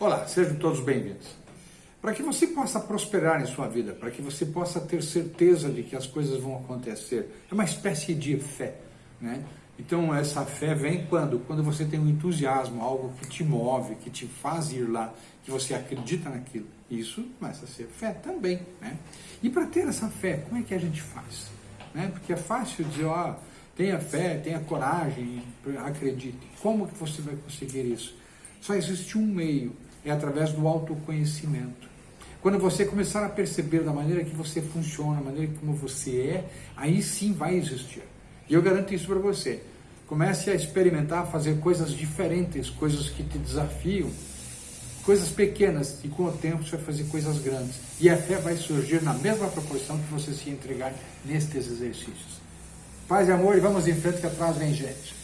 Olá, sejam todos bem-vindos. Para que você possa prosperar em sua vida, para que você possa ter certeza de que as coisas vão acontecer, é uma espécie de fé, né? Então essa fé vem quando? Quando você tem um entusiasmo, algo que te move, que te faz ir lá, que você acredita naquilo. Isso começa a ser fé também, né? E para ter essa fé, como é que a gente faz? Né? Porque é fácil dizer, ó, tenha fé, tenha coragem, acredite. Como que você vai conseguir isso? Só existe um meio, é através do autoconhecimento. Quando você começar a perceber da maneira que você funciona, da maneira como você é, aí sim vai existir. E eu garanto isso para você. Comece a experimentar, fazer coisas diferentes, coisas que te desafiam, coisas pequenas, e com o tempo você vai fazer coisas grandes. E a fé vai surgir na mesma proporção que você se entregar nestes exercícios. Paz e amor, e vamos em frente que atrás vem gente.